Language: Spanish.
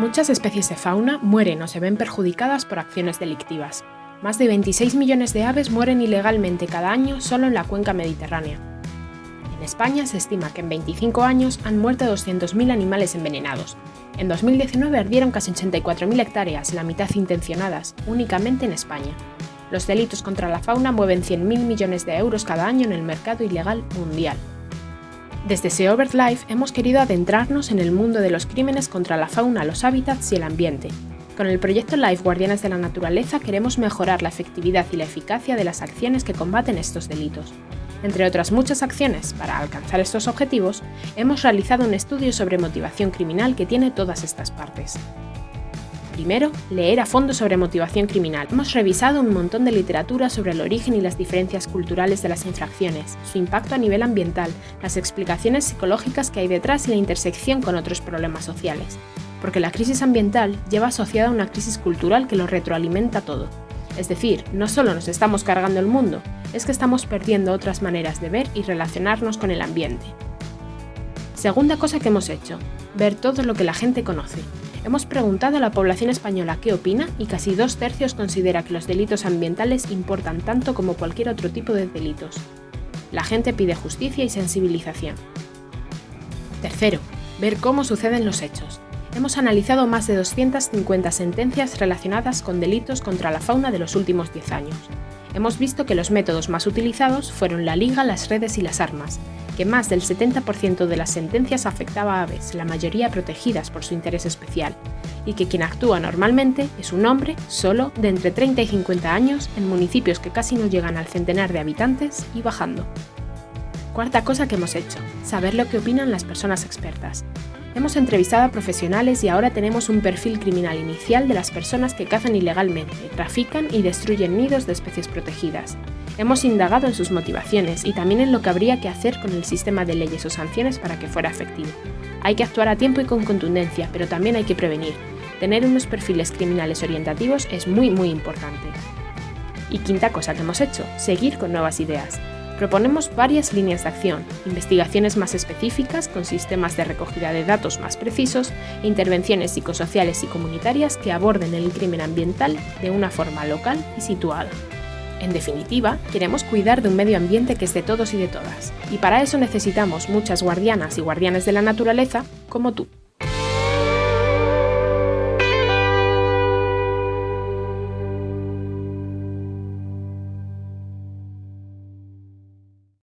Muchas especies de fauna mueren o se ven perjudicadas por acciones delictivas. Más de 26 millones de aves mueren ilegalmente cada año solo en la cuenca mediterránea. En España se estima que en 25 años han muerto 200.000 animales envenenados. En 2019 ardieron casi 84.000 hectáreas, la mitad intencionadas, únicamente en España. Los delitos contra la fauna mueven 100.000 millones de euros cada año en el mercado ilegal mundial. Desde Seobert Life hemos querido adentrarnos en el mundo de los crímenes contra la fauna, los hábitats y el ambiente. Con el proyecto Life Guardianes de la Naturaleza queremos mejorar la efectividad y la eficacia de las acciones que combaten estos delitos. Entre otras muchas acciones, para alcanzar estos objetivos, hemos realizado un estudio sobre motivación criminal que tiene todas estas partes. Primero, leer a fondo sobre motivación criminal. Hemos revisado un montón de literatura sobre el origen y las diferencias culturales de las infracciones, su impacto a nivel ambiental, las explicaciones psicológicas que hay detrás y la intersección con otros problemas sociales. Porque la crisis ambiental lleva asociada una crisis cultural que lo retroalimenta todo. Es decir, no solo nos estamos cargando el mundo, es que estamos perdiendo otras maneras de ver y relacionarnos con el ambiente. Segunda cosa que hemos hecho, ver todo lo que la gente conoce, Hemos preguntado a la población española qué opina y casi dos tercios considera que los delitos ambientales importan tanto como cualquier otro tipo de delitos. La gente pide justicia y sensibilización. Tercero, ver cómo suceden los hechos. Hemos analizado más de 250 sentencias relacionadas con delitos contra la fauna de los últimos 10 años. Hemos visto que los métodos más utilizados fueron la liga, las redes y las armas, que más del 70% de las sentencias afectaba a aves, la mayoría protegidas por su interés especial, y que quien actúa normalmente es un hombre solo de entre 30 y 50 años en municipios que casi no llegan al centenar de habitantes y bajando. Cuarta cosa que hemos hecho, saber lo que opinan las personas expertas. Hemos entrevistado a profesionales y ahora tenemos un perfil criminal inicial de las personas que cazan ilegalmente, trafican y destruyen nidos de especies protegidas. Hemos indagado en sus motivaciones y también en lo que habría que hacer con el sistema de leyes o sanciones para que fuera efectivo. Hay que actuar a tiempo y con contundencia, pero también hay que prevenir. Tener unos perfiles criminales orientativos es muy muy importante. Y quinta cosa que hemos hecho, seguir con nuevas ideas. Proponemos varias líneas de acción, investigaciones más específicas con sistemas de recogida de datos más precisos e intervenciones psicosociales y comunitarias que aborden el crimen ambiental de una forma local y situada. En definitiva, queremos cuidar de un medio ambiente que es de todos y de todas, y para eso necesitamos muchas guardianas y guardianes de la naturaleza como tú.